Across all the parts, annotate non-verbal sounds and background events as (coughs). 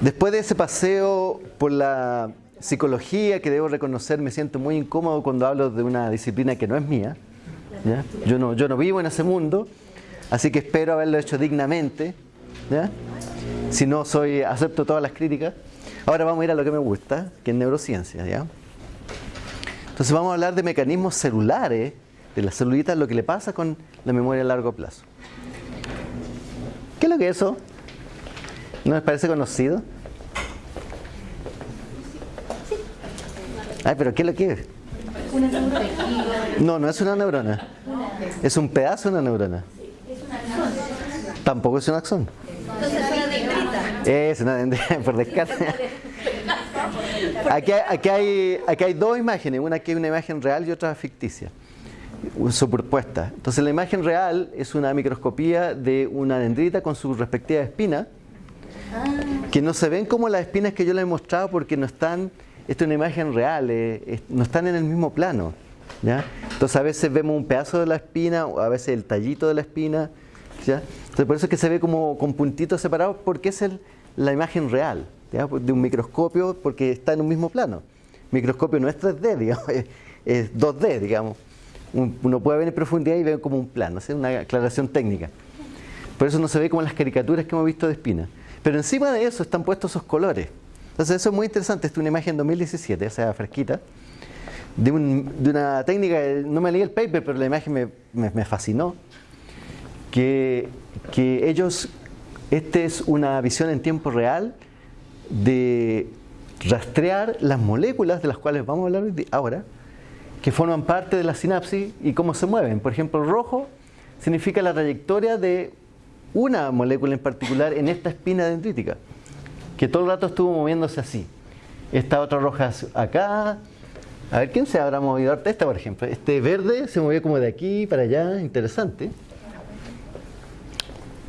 Después de ese paseo por la psicología, que debo reconocer, me siento muy incómodo cuando hablo de una disciplina que no es mía. Yo, no, yo no vivo en ese mundo, así que espero haberlo hecho dignamente. Si no, soy, acepto todas las críticas. Ahora vamos a ir a lo que me gusta, que es neurociencia. Entonces vamos a hablar de mecanismos celulares de las celulitas, lo que le pasa con la memoria a largo plazo. ¿Qué es lo que es eso? ¿No les parece conocido? Ay, pero ¿qué es lo que es? No, no es una neurona. Es un pedazo de una neurona. Tampoco es un axón. Es una dendrita, (laughs) por descarte. Aquí, aquí, hay, aquí hay dos imágenes, una que es una imagen real y otra ficticia, superpuesta. Entonces la imagen real es una microscopía de una dendrita con su respectiva espina, que no se ven como las espinas que yo les he mostrado porque no están, esta es una imagen real, eh, no están en el mismo plano. Entonces a veces vemos un pedazo de la espina, o a veces el tallito de la espina. Entonces por eso es que se ve como con puntitos separados porque es la imagen real de un microscopio porque está en un mismo plano. Microscopio no es 3D, (laughs) digamos, es, 2D, digamos. Uno puede ver en profundidad y ver como un plano, una aclaración técnica. Por eso no se ve como las caricaturas que hemos visto de espina. Pero encima de eso están puestos esos colores. Entonces eso es muy interesante. Esta es una imagen 2017, o sea, fresquita, de, una técnica, no me leí el paper, pero la imagen me, fascinó, que, que ellos, esta es una visión en tiempo real de rastrear las moléculas de las cuales vamos a hablar ahora, que forman parte de la sinapsis y cómo se mueven. Por ejemplo, rojo significa la trayectoria de una molécula en particular en esta espina dendrítica, que todo el rato estuvo moviéndose así. Esta otra roja acá. A ver, ¿quién se habrá movido? Esta, por ejemplo. Este verde se movió como de aquí para allá. Interesante.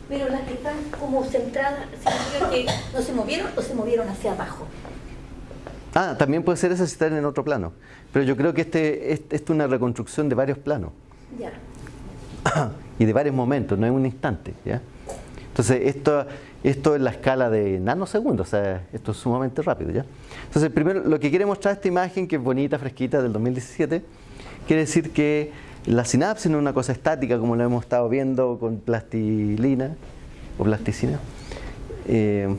Pero las que están como centradas, ¿significa que no se movieron o se movieron hacia abajo? Ah, también puede ser eso si están en otro plano. Pero yo creo que este, este, es una reconstrucción de varios planos. Ya. (clears throat) y de varios momentos, no en un instante. ¿ya? Entonces, esto, esto es la escala de nanosegundos, o sea, esto es sumamente rápido. ¿ya? Entonces, primero, lo que quiere mostrar esta imagen, que es bonita, fresquita, del 2017, quiere decir que la sinapsis no es una cosa estática como lo hemos estado viendo con plastilina o plasticina, eh,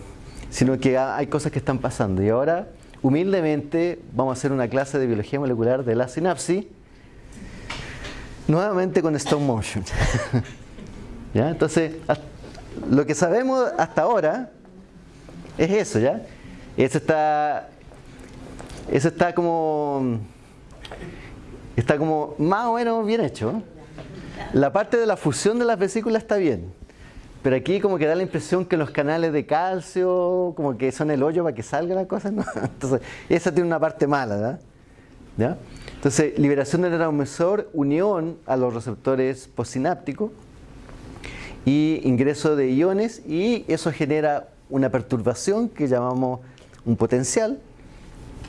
sino que hay cosas que están pasando. Y ahora, humildemente, vamos a hacer una clase de biología molecular de la sinapsis, nuevamente con stop motion. (laughs) ¿Ya? Entonces, lo que sabemos hasta ahora es eso, ¿ya? Eso está, eso está como está como más o menos bien hecho. La parte de la fusión de las vesículas está bien. Pero aquí como que da la impresión que los canales de calcio como que son el hoyo para que salga la cosa. (laughs) Entonces, esa tiene una parte mala. ¿Ya? Entonces, liberación del neurotransmisor, unión a los receptores postsinápticos y ingreso de iones y eso genera una perturbación que llamamos un potencial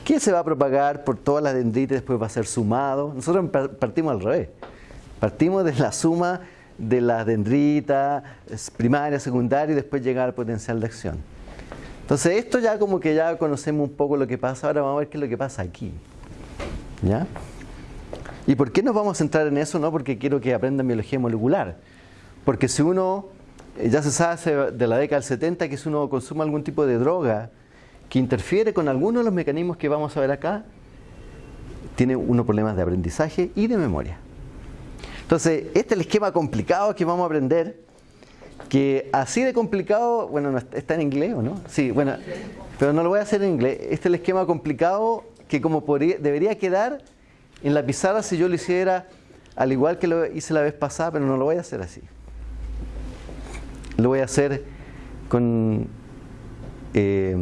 que se va a propagar por todas las dendritas después va a ser sumado. Nosotros partimos al revés. Partimos de la suma de las dendritas primaria, secundaria y después llegar al potencial de acción. Entonces esto ya como que ya conocemos un poco lo que pasa, ahora vamos a ver qué es lo que pasa aquí. ¿Ya? ¿Y por qué nos vamos a centrar en eso? No porque quiero que aprendan biología molecular. Porque si uno, eh, ya se sabe de la década del 70 que si uno consume algún tipo de droga, que interfiere con algunos de los mecanismos que vamos a ver acá, tiene unos problemas de aprendizaje y de memoria. Entonces, este es el esquema complicado que vamos a aprender, que así de complicado, bueno, está en inglés o no? Sí, bueno, pero no lo voy a hacer en inglés. Este es el esquema complicado que como debería quedar en la pizarra si yo lo hiciera al igual que lo hice la vez pasada, pero no lo voy a hacer así. Lo voy a hacer con... Eh,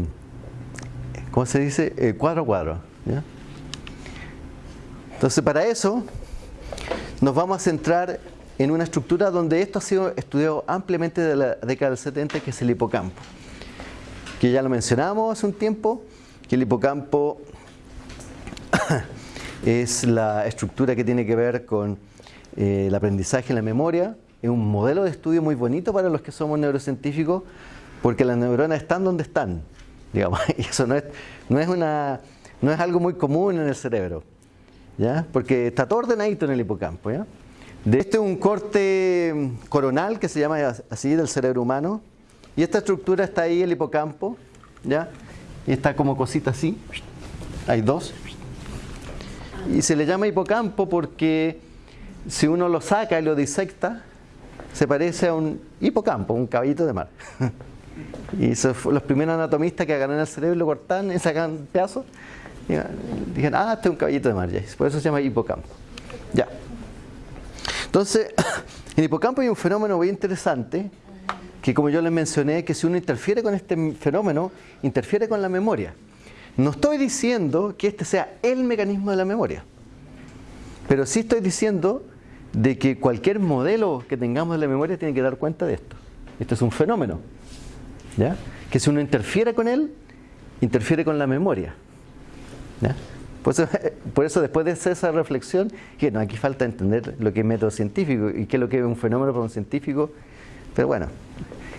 ¿cómo se dice? Eh, cuadro a cuadro. Entonces, para eso nos vamos a centrar en una estructura donde esto ha sido estudiado ampliamente de la década del 70, que es el hipocampo. Que ya lo mencionamos hace un tiempo, que el hipocampo (laughs) es la estructura que tiene que ver con eh, el aprendizaje y la memoria. Es un modelo de estudio muy bonito para los que somos neurocientíficos, porque las neuronas están donde están (laughs) digamos. Eso no es, no es, algo muy común en el cerebro, ¿ya? Porque está todo ordenadito en el hipocampo. De este es un corte coronal que se llama así del cerebro humano. Y esta estructura está ahí, el hipocampo, ¿ya? Y está como cosita así. Hay dos. Y se le llama hipocampo porque si uno lo saca y lo disecta, se parece a un hipocampo, un caballito de mar. (laughs) y los primeros anatomistas que agarran el cerebro y lo cortan y sacan pedazos, dijeron, ah, este es un caballito de mar, por eso se llama hipocampo. Ya. Entonces, (coughs) en hipocampo hay un fenómeno muy interesante, que como yo les mencioné, que si uno interfiere con este fenómeno, interfiere con la memoria. No estoy diciendo que este sea el mecanismo de la memoria, pero sí estoy diciendo de que cualquier modelo que tengamos de la memoria tiene que dar cuenta de esto. Esto es un fenómeno. ¿ya? Que si uno interfiere con él, interfiere con la memoria. (laughs) Por, eso, después de hacer esa reflexión, que no, aquí falta entender lo que es método científico y qué es lo que es un fenómeno para un científico. Pero bueno,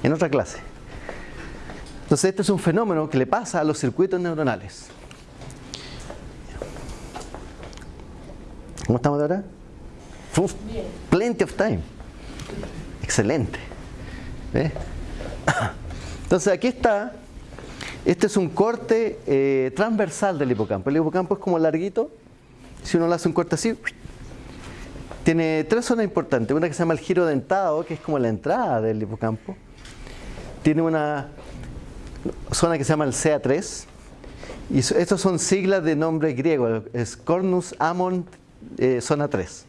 en otra clase. Entonces, este es un fenómeno que le pasa a los circuitos neuronales. ¿Cómo estamos ahora? Plenty of time. Excelente. (coughs) Entonces aquí está, este es un corte eh, transversal del hipocampo. El hipocampo es como larguito, si uno le hace un corte así, tiene tres zonas importantes. Una que se llama el giro dentado, que es como la entrada del hipocampo. Tiene una zona que se llama el CA3. Y estos son siglas de nombre griego, es Cornus Amon eh, zona 3.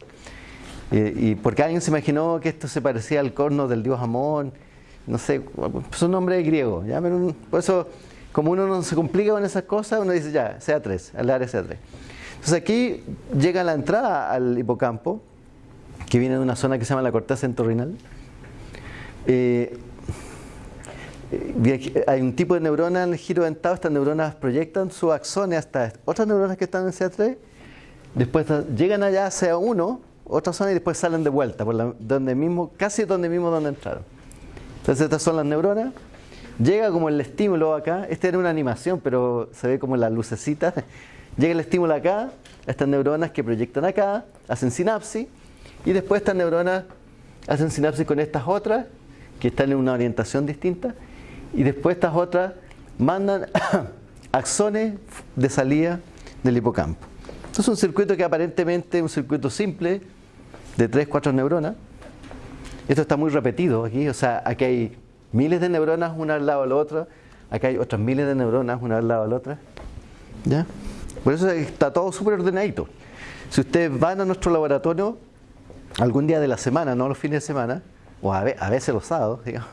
Y, porque alguien se imaginó que esto se parecía al corno del dios Amón, no sé, es un nombre griego, ¿ya? por eso, como uno no se complica con esas cosas, uno dice ya, sea 3, al área sea 3. Entonces aquí llega la entrada al hipocampo, que viene de una zona que se llama la corteza entorrinal. Eh, hay un tipo de neurona en el giro dentado, estas neuronas proyectan su axones hasta otras neuronas que están en CA3, después llegan allá a CA1, otra zona y después salen de vuelta, donde mismo, casi donde mismo donde entraron. Entonces estas son las neuronas. Llega como el estímulo acá, esta era una animación, pero se ve como la lucecita. (laughs) Llega el estímulo acá, estas neuronas que proyectan acá, hacen sinapsis, y después estas neuronas hacen sinapsis con estas otras, que están en una orientación distinta, y después estas otras mandan (coughs) axones de salida del hipocampo. Esto es un circuito que aparentemente es un circuito simple, de 3, 4 neuronas. Esto está muy repetido aquí, o sea, aquí hay miles de neuronas una al lado de la otra, acá hay otras miles de neuronas una al lado de la otra. ¿Ya? Por eso está todo súper ordenadito. Si ustedes van a nuestro laboratorio algún día de la semana, no los fines de semana, o a, veces los sábados, digamos,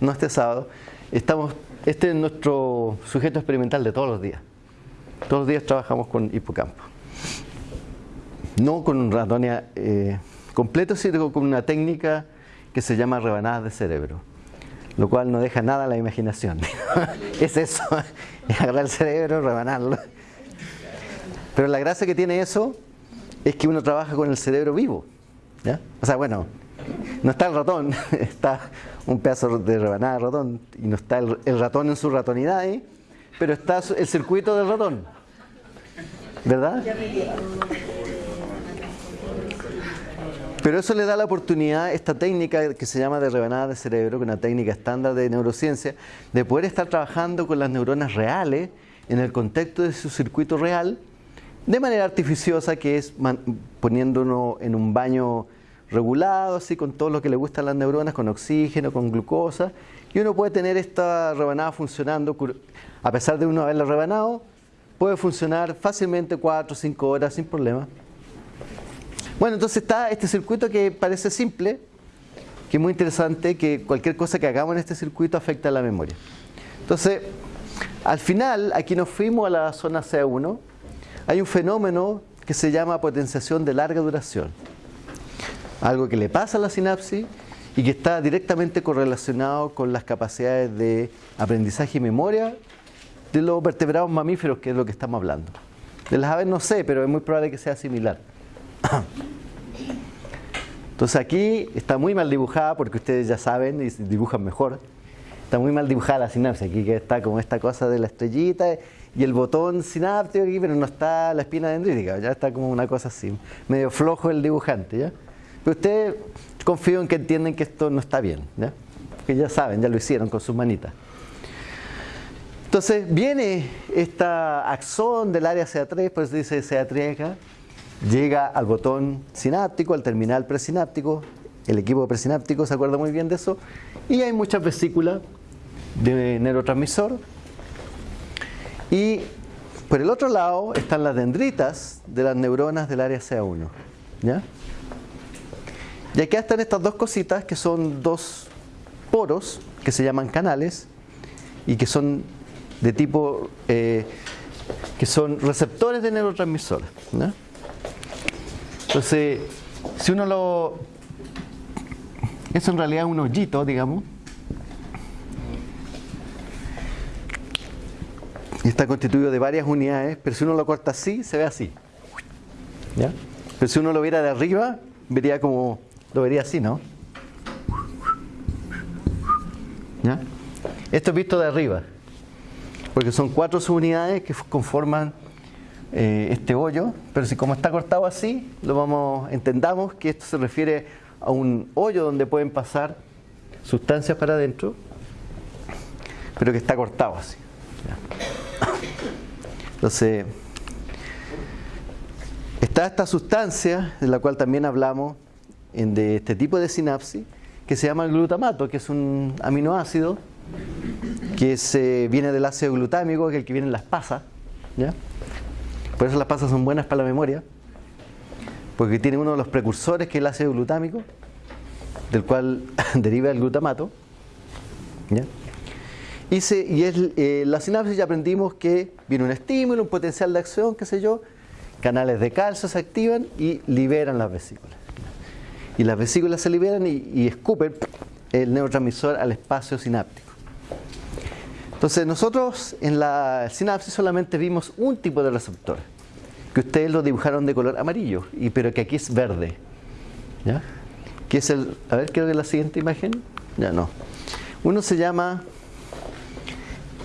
no este sábado, estamos, este es nuestro sujeto experimental de todos los días. Todos los días trabajamos con hipocampo. No con ratones eh, completo, sino con una técnica que se llama rebanadas de cerebro, lo cual no deja nada a la imaginación. (laughs) es eso, es agarrar el cerebro, rebanarlo. Pero la gracia que tiene eso es que uno trabaja con el cerebro vivo. O sea, bueno, no está el ratón, (laughs) está un pedazo de rebanada de ratón y no está el, ratón en su ratonidad ahí, pero está el circuito del ratón. ¿Verdad? Pero eso le da la oportunidad, esta técnica que se llama de rebanada de cerebro, que es una técnica estándar de neurociencia, de poder estar trabajando con las neuronas reales en el contexto de su circuito real, de manera artificiosa, que es poniéndonos en un baño regulado, así con todo lo que le gusta a las neuronas, con oxígeno, con glucosa, y uno puede tener esta rebanada funcionando, a pesar de uno haberla rebanado, puede funcionar fácilmente 4 o 5 horas sin problema. Bueno, entonces está este circuito que parece simple, que es muy interesante, que cualquier cosa que hagamos en este circuito afecta a la memoria. Entonces, al final, aquí nos fuimos a la zona C1, hay un fenómeno que se llama potenciación de larga duración. Algo que le pasa a la sinapsis y que está directamente correlacionado con las capacidades de aprendizaje y memoria de los vertebrados mamíferos, que es lo que estamos hablando. De las aves no sé, pero es muy probable que sea similar. (coughs) Entonces aquí está muy mal dibujada porque ustedes ya saben y dibujan mejor. Está muy mal dibujada la sinapsis. Aquí que está como esta cosa de la estrellita y el botón sináptico aquí, pero no está la espina dendrítica. Ya está como una cosa así. Medio flojo el dibujante. ¿ya? Pero ustedes confío en que entienden que esto no está bien. ¿ya? Que ya saben, ya lo hicieron con sus manitas. Entonces viene esta axón del área CA3, por eso dice CA3 acá, llega al botón sináptico, al terminal presináptico, el equipo presináptico se acuerda muy bien de eso, y hay muchas vesículas de neurotransmisor. Y por el otro lado están las dendritas de las neuronas del área CA1. ¿ya? Y aquí están estas dos cositas que son dos poros que se llaman canales y que son de tipo eh, que son receptores de neurotransmisor. Entonces, si uno lo... Eso en realidad es un hoyito, digamos. Y está constituido de varias unidades, pero si uno lo corta así, se ve así. ¿Ya? Pero si uno lo viera de arriba, vería como... Lo vería así, ¿no? ¿Ya? Esto es visto de arriba porque son cuatro subunidades que conforman eh, este hoyo, pero si como está cortado así, lo vamos, entendamos que esto se refiere a un hoyo donde pueden pasar sustancias para adentro, pero que está cortado así. Entonces, está esta sustancia, de la cual también hablamos, de este tipo de sinapsis, que se llama el glutamato, que es un aminoácido que se, viene del ácido glutámico, que es el que viene en las pasas. ¿ya? Por eso las pasas son buenas para la memoria, porque tiene uno de los precursores que es el ácido glutámico, del cual (laughs) deriva el glutamato. ¿ya? Y, se, y es, eh, la sinapsis ya aprendimos que viene un estímulo, un potencial de acción, qué sé yo, canales de calcio se activan y liberan las vesículas. Y las vesículas se liberan y, escupen el neurotransmisor al espacio sináptico. Entonces nosotros en la sinapsis solamente vimos un tipo de receptor, que ustedes lo dibujaron de color amarillo, y, pero que aquí es verde. ¿Ya? Que es el, a ver, creo que la siguiente imagen, ya no. Uno se llama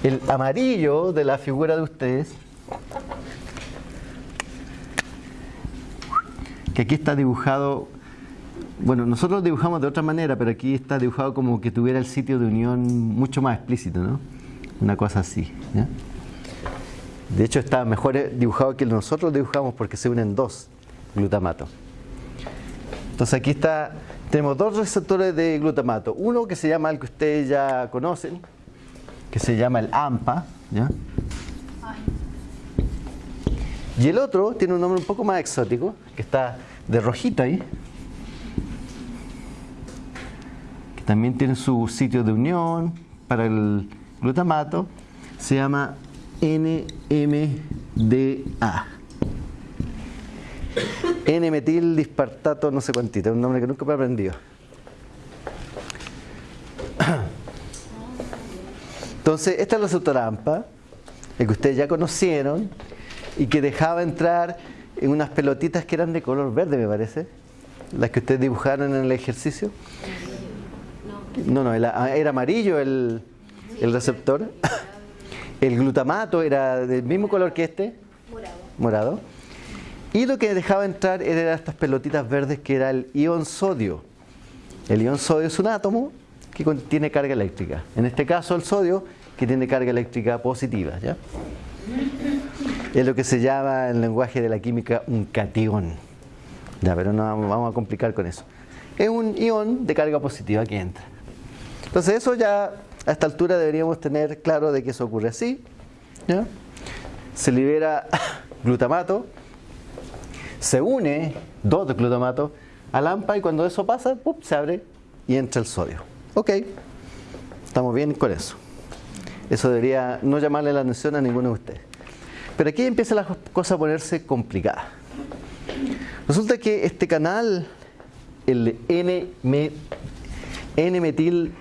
el amarillo de la figura de ustedes, que aquí está dibujado, bueno, nosotros lo dibujamos de otra manera, pero aquí está dibujado como que tuviera el sitio de unión mucho más explícito, ¿no? una cosa así. De hecho está mejor dibujado que nosotros dibujamos porque se unen dos glutamatos. Entonces aquí está, tenemos dos receptores de glutamato. Uno que se llama el que ustedes ya conocen, que se llama el AMPA. Y el otro tiene un nombre un poco más exótico, que está de rojito ahí. Que también tiene su sitio de unión para el glutamato se llama NMDA. N-metil dispartato no sé cuántito, un nombre que nunca me he aprendido. Entonces, esta es la receptor el que ustedes ya conocieron y que dejaba entrar en unas pelotitas que eran de color verde, me parece, las que ustedes dibujaron en el ejercicio. No, no, era amarillo el, el receptor. El glutamato era del mismo color que este, morado. morado. Y lo que dejaba entrar eran estas pelotitas verdes que era el ion sodio. El ion sodio es un átomo que tiene carga eléctrica. En este caso el sodio que tiene carga eléctrica positiva. ¿ya? Es lo que se llama en el lenguaje de la química un catión. Ya, pero no vamos a complicar con eso. Es un ion de carga positiva que entra. Entonces eso ya a esta altura deberíamos tener claro de que eso ocurre así. Se libera (laughs) glutamato, se une dos de glutamato al AMPA y cuando eso pasa, se abre y entra el sodio. Ok, estamos bien con eso. Eso debería no llamarle la atención a ninguno de ustedes. Pero aquí empieza la cosa a ponerse complicada. Resulta que este canal, el N-metil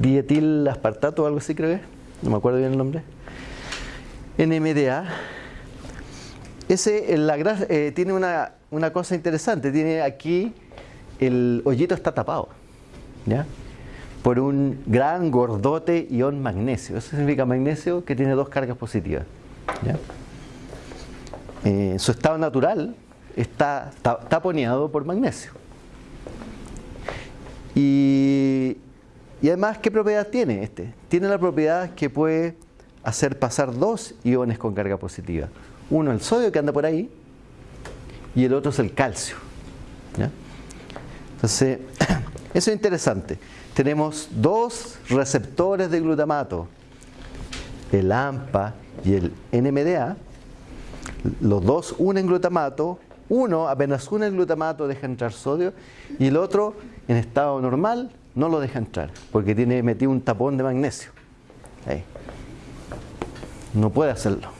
dietil aspartato o algo así creo que no me acuerdo bien el nombre. NMDA. Ese la eh, tiene una, una, cosa interesante, tiene aquí el hoyito está tapado. ¿ya? por un gran gordote ion magnesio. Eso significa magnesio que tiene dos cargas positivas. Eh, su estado natural está taponeado por magnesio. Y, y además, ¿qué propiedad tiene este? Tiene la propiedad que puede hacer pasar dos iones con carga positiva. Uno el sodio que anda por ahí y el otro es el calcio. Entonces, (clears throat) eso es interesante. Tenemos dos receptores de glutamato, el AMPA y el NMDA. Los dos unen glutamato, uno apenas une el glutamato deja entrar sodio y el otro en estado normal no lo deja entrar porque tiene metido un tapón de magnesio. No puede hacerlo.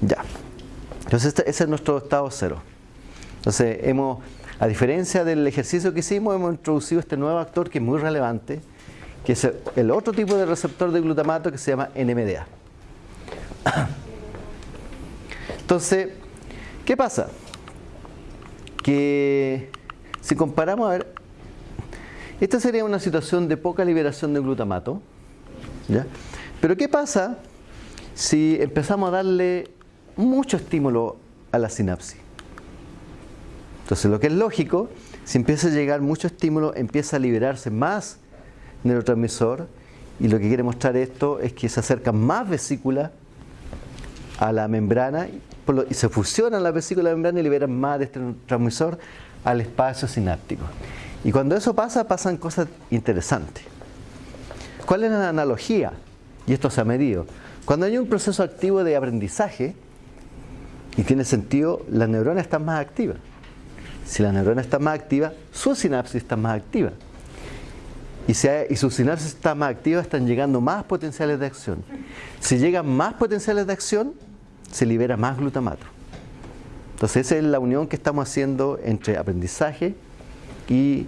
Ya. Entonces este, ese es nuestro estado cero. Entonces hemos, a diferencia del ejercicio que hicimos, hemos introducido este nuevo actor que es muy relevante, que es el otro tipo de receptor de glutamato que se llama NMDA. (coughs) Entonces, ¿qué pasa? Que si comparamos, a ver, esta sería una situación de poca liberación de glutamato, ¿ya? Pero ¿qué pasa si empezamos a darle mucho estímulo a la sinapsis? Entonces lo que es lógico, si empieza a llegar mucho estímulo, empieza a liberarse más neurotransmisor y lo que quiere mostrar esto es que se acercan más vesículas a la membrana y se fusionan la vesícula de la membrana y liberan más de este transmisor al espacio sináptico. Y cuando eso pasa, pasan cosas interesantes. ¿Cuál es la analogía? Y esto se ha medido. Cuando hay un proceso activo de aprendizaje, y tiene sentido, la neurona está más activa. Si la neurona está más activa, su sinapsis está más activa. Y, si y su sinapsis está más activa, están llegando más potenciales de acción. Si llegan más potenciales de acción, se libera más glutamato. Entonces esa es la unión que estamos haciendo entre aprendizaje y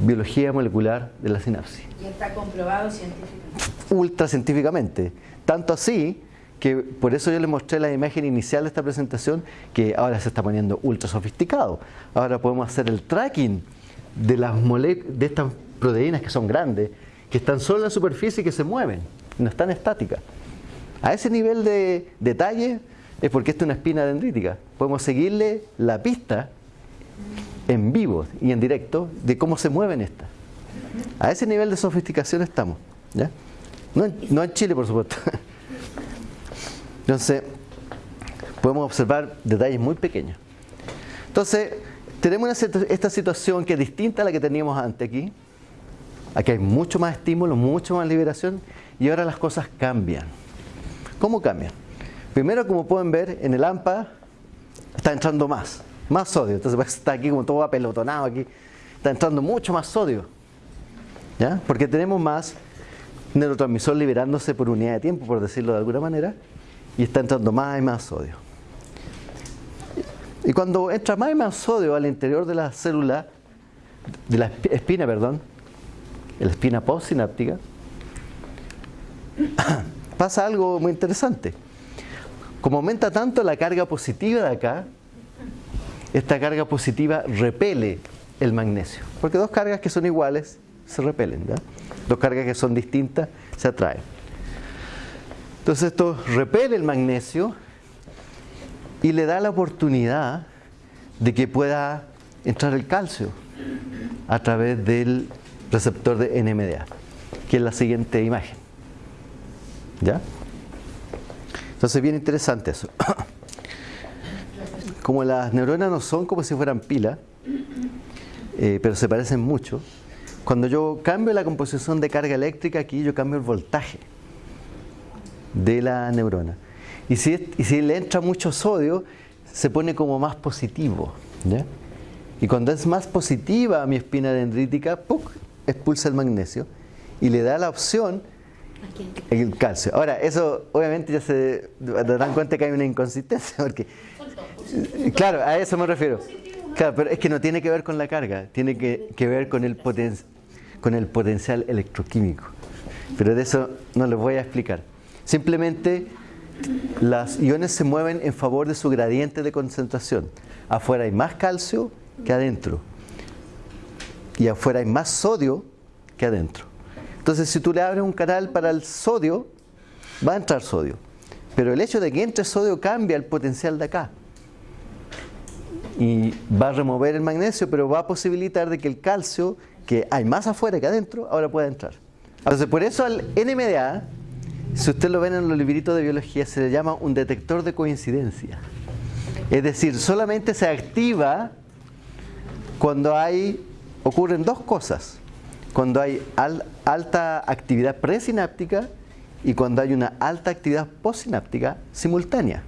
biología molecular de la sinapsis. Y está comprobado científicamente. Ultra científicamente. Tanto así que por eso yo les mostré la imagen inicial de esta presentación que ahora se está poniendo ultra sofisticado. Ahora podemos hacer el tracking de las de estas proteínas que son grandes, que están solo en la superficie y que se mueven, no están estáticas. A ese nivel de detalle es porque esta es una espina dendrítica. Podemos seguirle la pista en vivo y en directo de cómo se mueven estas. A ese nivel de sofisticación estamos. No, en, no en Chile, por supuesto. (laughs) Entonces, podemos observar detalles muy pequeños. Entonces, tenemos esta situación que es distinta a la que teníamos antes aquí. Aquí hay mucho más estímulo, mucho más liberación y ahora las cosas cambian. ¿Cómo cambian? Primero, como pueden ver, en el AMPA está entrando más, más sodio. Entonces pues, está aquí como todo apelotonado aquí. Está entrando mucho más sodio. ¿Ya? Porque tenemos más neurotransmisor liberándose por unidad de tiempo, por decirlo de alguna manera, y está entrando más y más sodio. Y cuando entra más y más sodio al interior de la célula, de la espina, perdón, la espina postsináptica, (coughs) pasa algo muy interesante. Como aumenta tanto la carga positiva de acá, esta carga positiva repele el magnesio. Porque dos cargas que son iguales se repelen. Dos cargas que son distintas se atraen. Entonces esto repele el magnesio y le da la oportunidad de que pueda entrar el calcio a través del receptor de NMDA, que es la siguiente imagen. ¿Ya? Entonces, bien interesante eso. (coughs) Como las neuronas no son como si fueran pilas, eh, pero se parecen mucho, cuando yo cambio la composición de carga eléctrica aquí, yo cambio el voltaje de la neurona. Y si, si le entra mucho sodio, se pone como más positivo. Y cuando es más positiva mi espina dendrítica, expulsa el magnesio y le da la opción el calcio. Ahora, eso obviamente ya se dan cuenta que hay una inconsistencia, porque, claro, a eso me refiero. Claro, pero es que no tiene que ver con la carga, tiene que, ver con el, con el potencial electroquímico. Pero de eso no les voy a explicar. Simplemente las iones se mueven en favor de su gradiente de concentración. Afuera hay más calcio que adentro. Y afuera hay más sodio que adentro. Entonces, si tú le abres un canal para el sodio, va a entrar sodio. Pero el hecho de que entre sodio cambia el potencial de acá. Y va a remover el magnesio, pero va a posibilitar de que el calcio, que hay más afuera que adentro, ahora pueda entrar. Entonces, por eso al NMDA, si usted lo ven en los libritos de biología, se le llama un detector de coincidencia. Es decir, solamente se activa cuando hay, ocurren dos cosas cuando hay alta actividad presináptica y cuando hay una alta actividad postsináptica simultánea,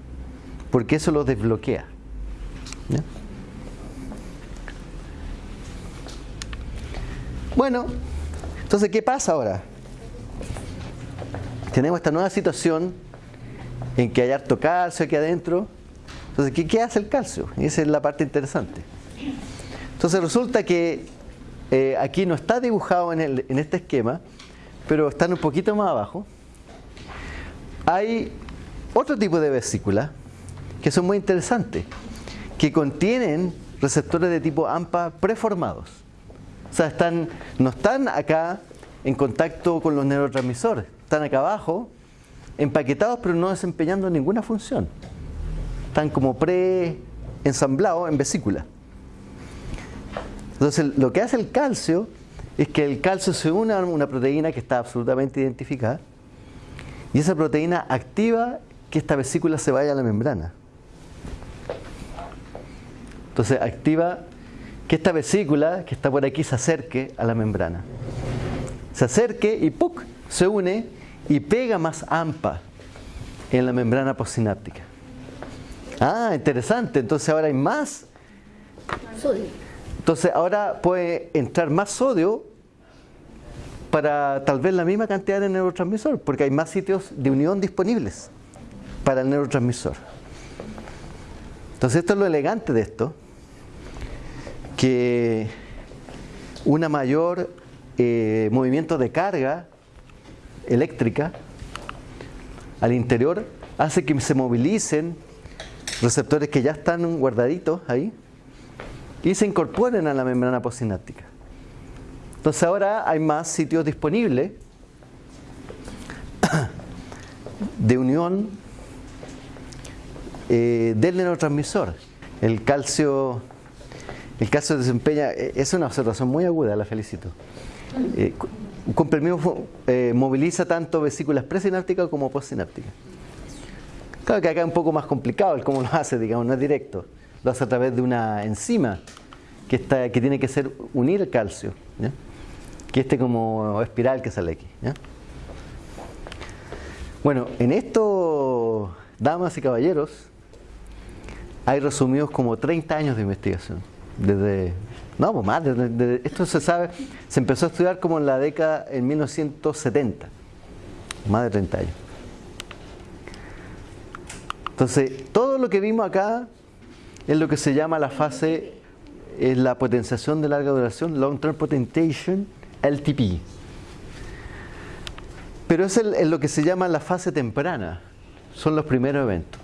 porque eso lo desbloquea. Bueno, entonces, ¿qué pasa ahora? Tenemos esta nueva situación en que hay harto calcio aquí adentro. Entonces, ¿qué, qué hace el calcio? esa es la parte interesante. Entonces resulta que eh, aquí no está dibujado en, este esquema, pero están un poquito más abajo. Hay otro tipo de vesículas que son muy interesantes, que contienen receptores de tipo AMPA preformados. O sea, están, no están acá en contacto con los neurotransmisores, están acá abajo, empaquetados pero no desempeñando ninguna función. Están como pre-ensamblados en vesículas. Entonces, lo que hace el calcio es que el calcio se une a una proteína que está absolutamente identificada y esa proteína activa que esta vesícula se vaya a la membrana. Entonces, activa que esta vesícula que está por aquí se acerque a la membrana. Se acerque y ¡puc! se une y pega más AMPA en la membrana postsináptica. Ah, interesante. Entonces ahora hay más entonces ahora puede entrar más sodio para tal vez la misma cantidad de neurotransmisor, porque hay más sitios de unión disponibles para el neurotransmisor. Entonces esto es lo elegante de esto, que una mayor eh, movimiento de carga eléctrica al interior hace que se movilicen receptores que ya están guardaditos ahí y se incorporen a la membrana postsináptica. Entonces ahora hay más sitios disponibles (coughs) de unión eh, del neurotransmisor. El calcio, el calcio desempeña, eh, es una observación muy aguda, la felicito. Eh, un comprimido moviliza tanto vesículas presinápticas como postsinápticas. Claro que acá es un poco más complicado el cómo lo hace, digamos, no es directo lo hace a través de una enzima que, está, que tiene que ser unir calcio, que este como espiral que sale aquí. Bueno, en esto, damas y caballeros, hay resumidos como 30 años de investigación. Desde, no, pues más, desde, esto se sabe, se empezó a estudiar como en la década, en 1970, más de 30 años. Entonces, todo lo que vimos acá es lo que se llama la fase, es la potenciación de larga duración, Long Term Potentiation, LTP. Pero es, lo que se llama la fase temprana, son los primeros eventos.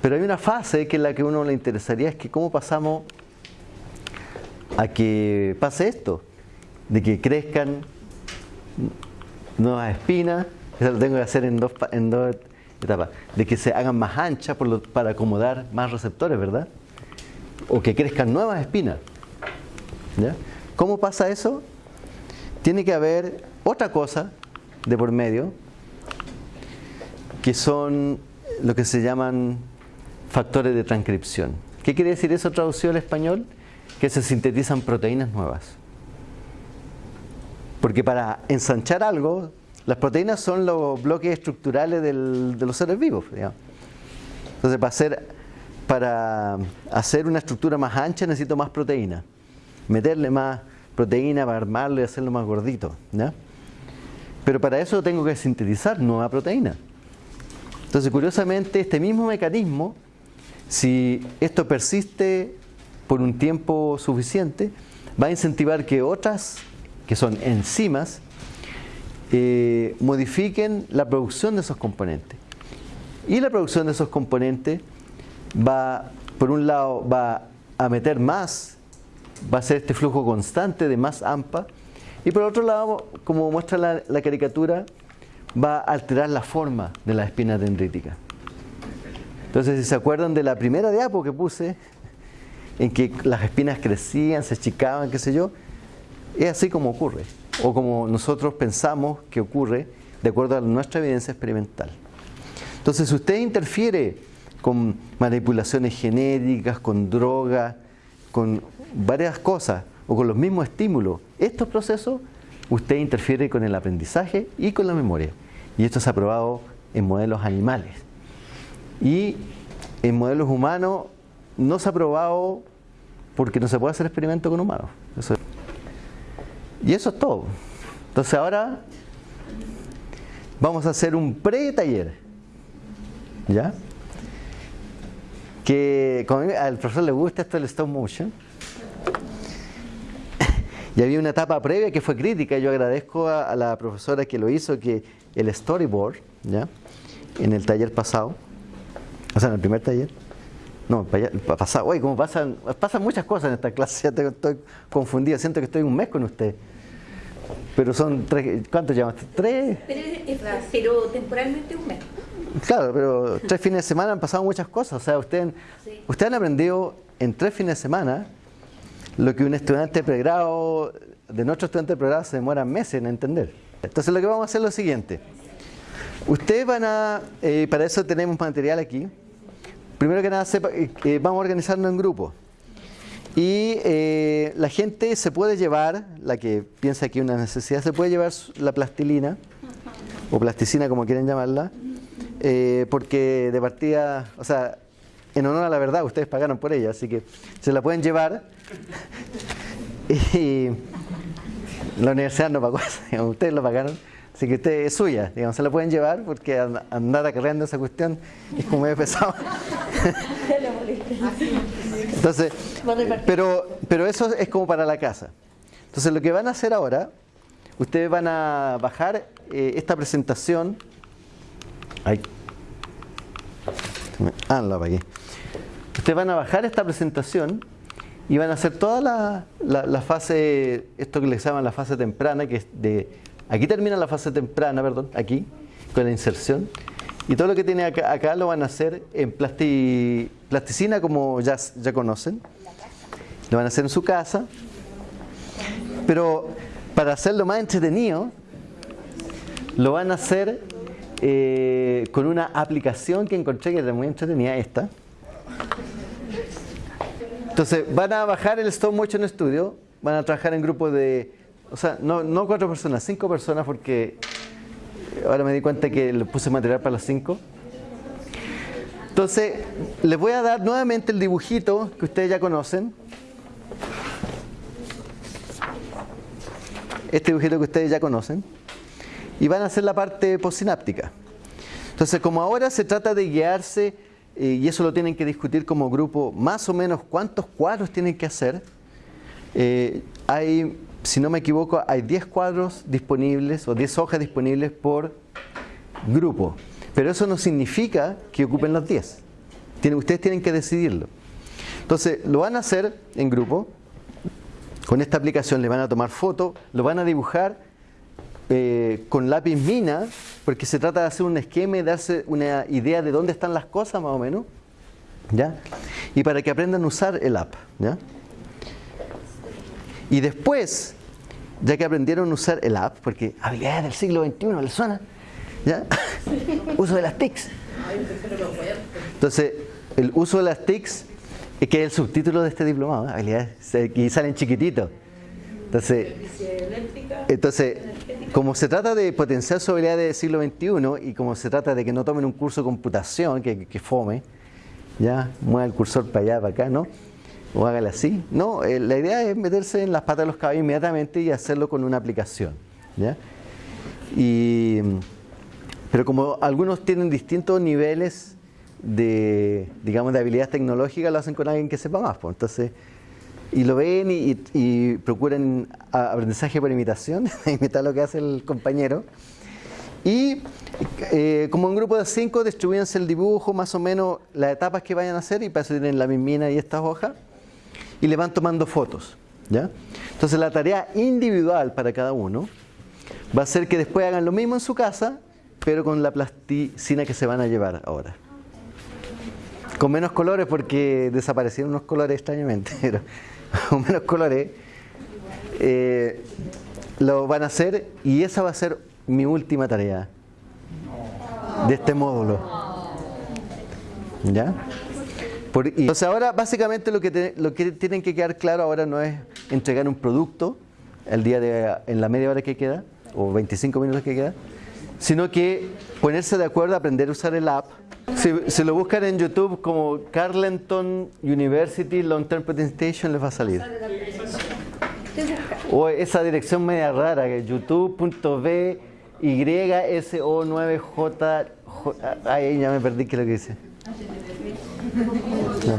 Pero hay una fase que es la que a uno le interesaría, es que cómo pasamos a que pase esto, de que crezcan nuevas espinas, eso lo tengo que hacer en dos, en dos etapa, de que se hagan más anchas para acomodar más receptores, ¿verdad? O que crezcan nuevas espinas. ¿Cómo pasa eso? Tiene que haber otra cosa de por medio, que son lo que se llaman factores de transcripción. ¿Qué quiere decir eso traducido al español? Que se sintetizan proteínas nuevas. Porque para ensanchar algo las proteínas son los bloques estructurales de los seres vivos. Entonces, para hacer, para hacer una estructura más ancha necesito más proteína. Meterle más proteína para armarlo y hacerlo más gordito. Pero para eso tengo que sintetizar nueva proteína. Entonces, curiosamente, este mismo mecanismo, si esto persiste por un tiempo suficiente, va a incentivar que otras, que son enzimas, eh, modifiquen la producción de esos componentes. Y la producción de esos componentes va, por un lado, va a meter más, va a ser este flujo constante de más AMPA, Y por otro lado, como muestra la, caricatura, va a alterar la forma de la espina dendrítica. Entonces, si se acuerdan de la primera diapo que puse, en que las espinas crecían, se achicaban, qué sé yo, es así como ocurre, o como nosotros pensamos que ocurre de acuerdo a nuestra evidencia experimental. Entonces, si usted interfiere con manipulaciones genéticas, con drogas, con varias cosas, o con los mismos estímulos, estos procesos, usted interfiere con el aprendizaje y con la memoria. Y esto se ha probado en modelos animales. Y en modelos humanos no se ha probado porque no se puede hacer experimento con humanos. Y eso es todo. Entonces ahora vamos a hacer un pre-taller. ¿Ya? Que al profesor le gusta esto del stop motion. (laughs) Y había una etapa previa que fue crítica. Yo agradezco a, a la profesora que lo hizo, que el storyboard, ¿ya? En el taller pasado, o sea, en el primer taller, no, pasado, oye, como pasan, pasan muchas cosas en esta clase, ya estoy confundido, siento que estoy un mes con usted. Pero son tres, ¿cuántos llamas? ¿Tres? Pero, temporalmente un mes. Claro, pero tres fines de semana han pasado muchas cosas. O sea, ustedes usted han aprendido en tres fines de semana lo que un estudiante de pregrado, de nuestro estudiante de pregrado, se demora meses en entender. Entonces lo que vamos a hacer es lo siguiente. Ustedes van a, eh, para eso tenemos material aquí. Primero que nada, sepa, eh, vamos a organizarnos en grupos. Y eh, la gente se puede llevar, la que piensa que hay una necesidad, se puede llevar la plastilina, o plasticina como quieren llamarla, porque de partida, o sea, en honor a la verdad, ustedes pagaron por ella, así que se la pueden llevar. (laughs) y la universidad no pagó (laughs) ustedes lo pagaron, así que usted es suya, digamos, se la pueden llevar porque andar acarreando esa cuestión es como medio pesado. Entonces, pero, pero eso es como para la casa. Entonces lo que van a hacer ahora, ustedes van a bajar eh, esta presentación. Ay. Ah, la apagué. Ustedes van a bajar esta presentación y van a hacer toda la, fase, esto que les llaman la fase temprana, que es de, aquí termina la fase temprana, perdón, aquí, con la inserción, y todo lo que tiene acá, lo van a hacer en plasticina, como ya, ya conocen, lo van a hacer en su casa, pero para hacerlo más entretenido, lo van a hacer eh, con una aplicación que encontré que era muy entretenida, esta, entonces, van a bajar el stop motion studio, van a trabajar en grupos de, o sea, no, no cuatro personas, cinco personas, porque ahora me di cuenta que le puse material para las cinco. Entonces, les voy a dar nuevamente el dibujito que ustedes ya conocen. Este dibujito que ustedes ya conocen. Y van a hacer la parte postsináptica. Entonces, como ahora se trata de guiarse eh, y eso lo tienen que discutir como grupo, más o menos cuántos cuadros tienen que hacer. Eh, hay, si no me equivoco, hay 10 cuadros disponibles o 10 hojas disponibles por grupo. Pero eso no significa que ocupen los 10. ustedes tienen que decidirlo. Entonces, lo van a hacer en grupo. Con esta aplicación le van a tomar fotos, lo van a dibujar eh, con lápiz mina, porque se trata de hacer un esquema y darse una idea de dónde están las cosas más o menos, ¿ya? Y para que aprendan a usar el app, ¿ya? Y después, ya que aprendieron a usar el app, porque habilidades del siglo XXI, ¿les suena? ¿Ya? (laughs) uso de las TICs. Entonces, el uso de las TICs es que es el subtítulo de este diplomado, habilidades, y salen chiquititos. Entonces, entonces como se trata de potenciar su habilidad del siglo XXI y como se trata de que no tomen un curso de computación, que, fome, ya, mueva el cursor para allá, para acá, ¿no? O hágale así. No, eh, la idea es meterse en las patas de los caballos inmediatamente y hacerlo con una aplicación, ¿ya? Y, pero como algunos tienen distintos niveles de, digamos, de habilidad tecnológica, lo hacen con alguien que sepa más, pues. Entonces, y lo ven y, procuran aprendizaje por imitación, (laughs) imitar lo que hace el compañero. Y eh, como un grupo de cinco, distribuyense el dibujo, más o menos las etapas que vayan a hacer, y para eso tienen la mismina y estas hojas, y le van tomando fotos. ¿Ya? Entonces la tarea individual para cada uno va a ser que después hagan lo mismo en su casa, pero con la plasticina que se van a llevar ahora. Con menos colores porque desaparecieron unos colores extrañamente, (laughs) pero con menos colores eh, lo van a hacer y esa va a ser mi última tarea de este módulo. ¿Ya? Por- y- entonces ahora básicamente lo que, te- lo que tienen que quedar claro ahora no es entregar un producto el día de, en la media hora que queda o 25 minutos que queda, sino que ponerse de acuerdo aprender a usar el app. Si, si lo buscan en YouTube como Carleton University Long Term Presentation les va a salir. O esa dirección media rara que youtube.b YSO9J. Ay, ya me perdí qué es lo que dice. No.